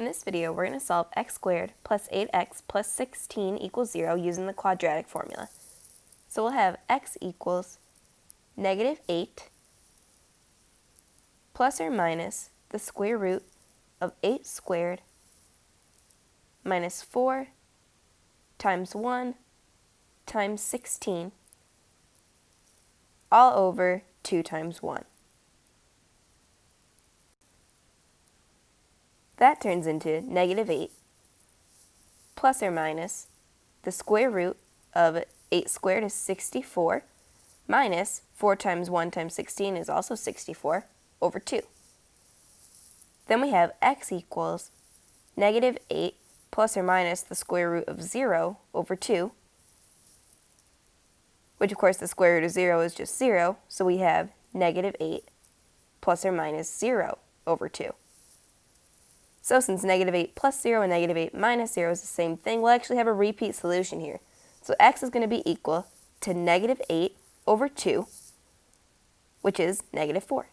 In this video, we're going to solve x squared plus 8x plus 16 equals 0 using the quadratic formula. So we'll have x equals negative 8 plus or minus the square root of 8 squared minus 4 times 1 times 16 all over 2 times 1. That turns into negative 8 plus or minus the square root of 8 squared is 64 minus 4 times 1 times 16 is also 64 over 2. Then we have x equals negative 8 plus or minus the square root of 0 over 2, which of course the square root of 0 is just 0, so we have negative 8 plus or minus 0 over 2. So since negative 8 plus 0 and negative 8 minus 0 is the same thing, we'll actually have a repeat solution here. So x is going to be equal to negative 8 over 2, which is negative 4.